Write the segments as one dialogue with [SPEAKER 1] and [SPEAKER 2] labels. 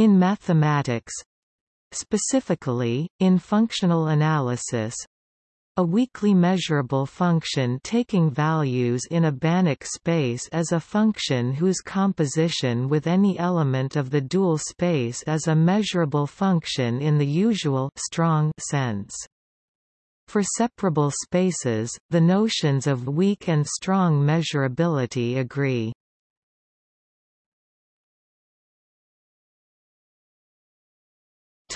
[SPEAKER 1] In mathematics, specifically, in functional analysis, a weakly measurable function taking values in a Banach space is a function whose composition with any element of the dual space is a measurable function in the usual strong sense. For separable spaces, the notions of weak and strong measurability agree.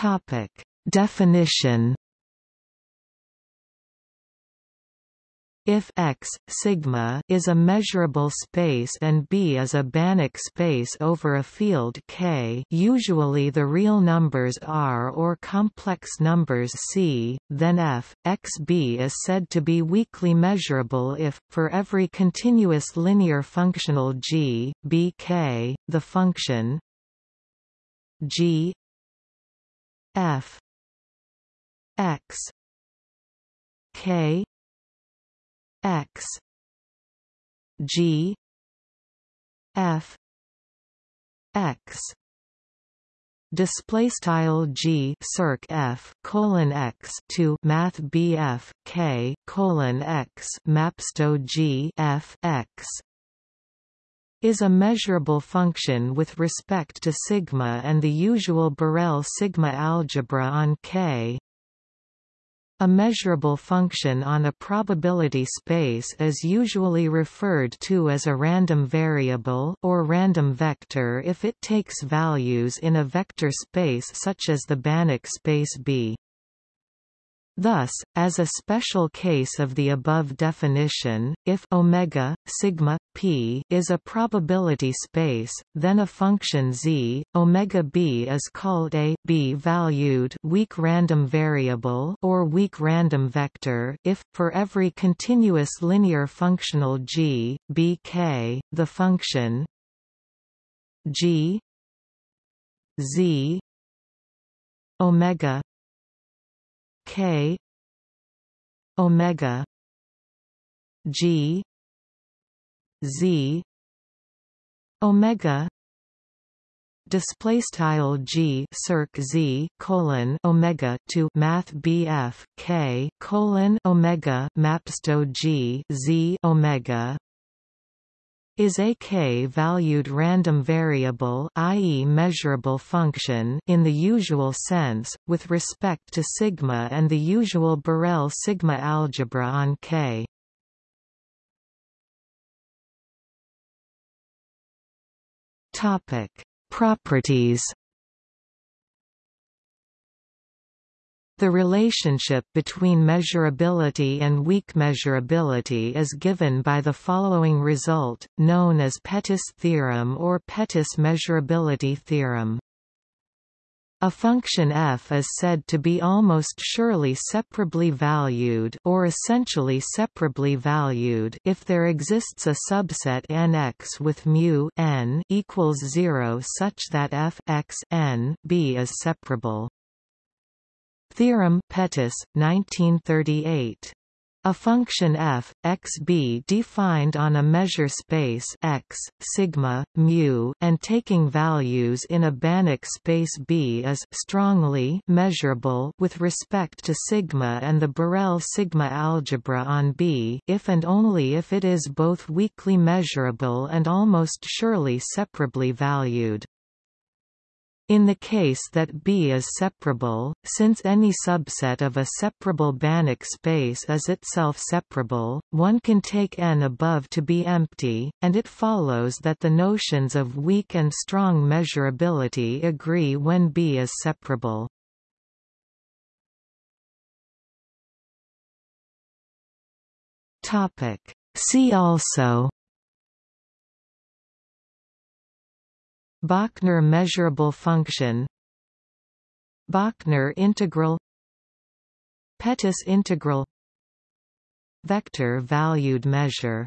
[SPEAKER 1] Topic: Definition If X, sigma is a measurable space and B is a Banach space over a field K usually the real numbers R or complex numbers C, then F, XB is said to be weakly measurable if, for every continuous linear functional G, B K, the function g f. X. K. X. G. F. X. Display style g circ f colon x to math bf k colon x mapsto g f x is a measurable function with respect to sigma and the usual Borel sigma algebra on K a measurable function on a probability space is usually referred to as a random variable or random vector if it takes values in a vector space such as the Banach space B. Thus, as a special case of the above definition, if omega sigma p is a probability space, then a function z omega b is called a b-valued weak random variable or weak random vector if for every continuous linear functional g bk, the function g z omega K omega G Z omega display style g circ z colon omega to math bf k colon omega mapsto g z omega is a k-valued random variable i.e. measurable function in the usual sense, with respect to sigma and the usual Borel sigma algebra on K. Properties The relationship between measurability and weak measurability is given by the following result, known as Pettis theorem or Pettis measurability theorem. A function f is said to be almost surely separably valued or essentially separably valued if there exists a subset Nx with mu n equals 0 such that f x n b is separable. Theorem Pettis, 1938. A function f, x b defined on a measure space x, sigma, mu, and taking values in a Banach space B is strongly measurable with respect to sigma and the Borel sigma algebra on B if and only if it is both weakly measurable and almost surely separably valued. In the case that B is separable, since any subset of a separable Banach space is itself separable, one can take n above to be empty, and it follows that the notions of weak and strong measurability agree when B is separable. See also Bochner measurable function. Bochner integral. Pettis integral. Vector valued measure